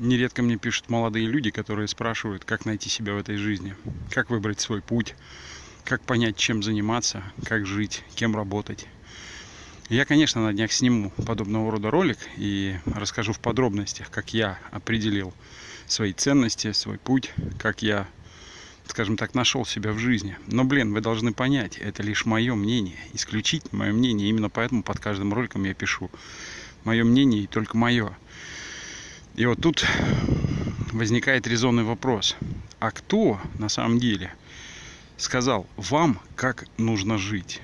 Нередко мне пишут молодые люди, которые спрашивают, как найти себя в этой жизни, как выбрать свой путь, как понять, чем заниматься, как жить, кем работать. Я, конечно, на днях сниму подобного рода ролик и расскажу в подробностях, как я определил свои ценности, свой путь, как я, скажем так, нашел себя в жизни. Но, блин, вы должны понять, это лишь мое мнение, исключительно мое мнение. Именно поэтому под каждым роликом я пишу мое мнение и только мое. И вот тут возникает резонный вопрос. А кто на самом деле сказал вам, как нужно жить?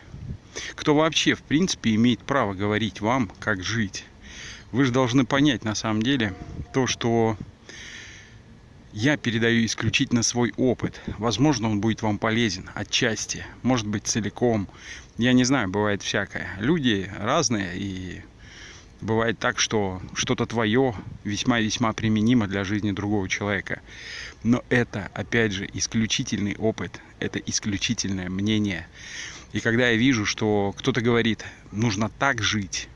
Кто вообще, в принципе, имеет право говорить вам, как жить? Вы же должны понять, на самом деле, то, что я передаю исключительно свой опыт. Возможно, он будет вам полезен отчасти, может быть, целиком. Я не знаю, бывает всякое. Люди разные, и Бывает так, что что-то твое весьма-весьма применимо для жизни другого человека. Но это, опять же, исключительный опыт, это исключительное мнение. И когда я вижу, что кто-то говорит, нужно так жить,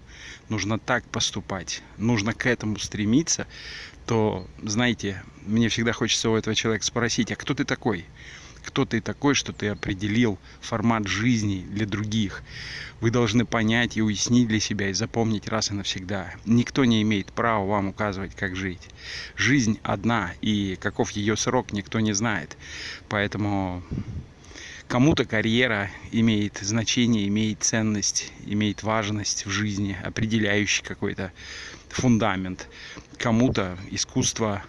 нужно так поступать, нужно к этому стремиться, то, знаете, мне всегда хочется у этого человека спросить, а кто ты такой? Кто ты такой, что ты определил формат жизни для других. Вы должны понять и уяснить для себя и запомнить раз и навсегда. Никто не имеет права вам указывать, как жить. Жизнь одна, и каков ее срок, никто не знает. Поэтому кому-то карьера имеет значение, имеет ценность, имеет важность в жизни, определяющий какой-то фундамент. Кому-то искусство,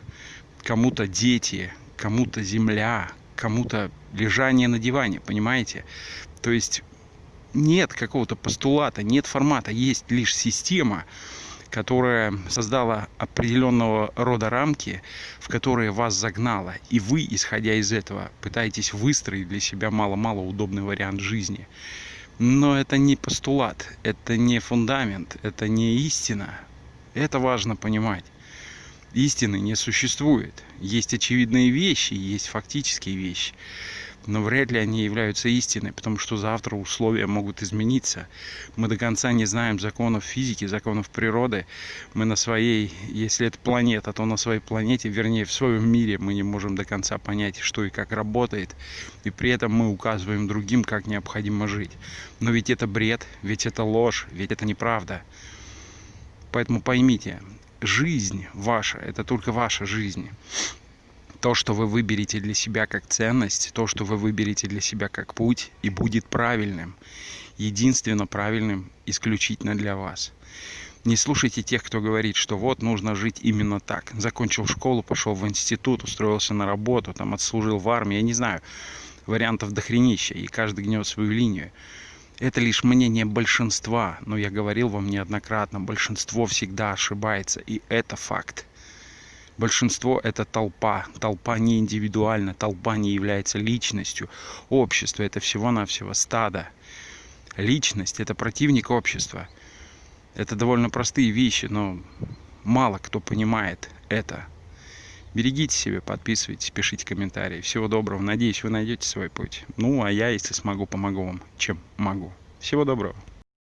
кому-то дети, кому-то земля, кому-то лежание на диване, понимаете? То есть нет какого-то постулата, нет формата, есть лишь система, которая создала определенного рода рамки, в которые вас загнала. И вы, исходя из этого, пытаетесь выстроить для себя мало-мало удобный вариант жизни. Но это не постулат, это не фундамент, это не истина. Это важно понимать истины не существует. Есть очевидные вещи, есть фактические вещи, но вряд ли они являются истиной, потому что завтра условия могут измениться. Мы до конца не знаем законов физики, законов природы. Мы на своей, если это планета, то на своей планете, вернее, в своем мире мы не можем до конца понять, что и как работает. И при этом мы указываем другим, как необходимо жить. Но ведь это бред, ведь это ложь, ведь это неправда. Поэтому поймите, жизнь ваша, это только ваша жизнь. То, что вы выберете для себя как ценность, то, что вы выберете для себя как путь, и будет правильным. Единственно правильным исключительно для вас. Не слушайте тех, кто говорит, что вот нужно жить именно так. Закончил школу, пошел в институт, устроился на работу, там отслужил в армии, я не знаю. Вариантов дохренища, и каждый гнет свою линию. Это лишь мнение большинства, но я говорил вам неоднократно, большинство всегда ошибается, и это факт. Большинство – это толпа. Толпа не индивидуальна, толпа не является личностью. Общество – это всего-навсего стадо. Личность – это противник общества. Это довольно простые вещи, но мало кто понимает это. Берегите себя, подписывайтесь, пишите комментарии. Всего доброго. Надеюсь, вы найдете свой путь. Ну, а я, если смогу, помогу вам, чем могу. Всего доброго.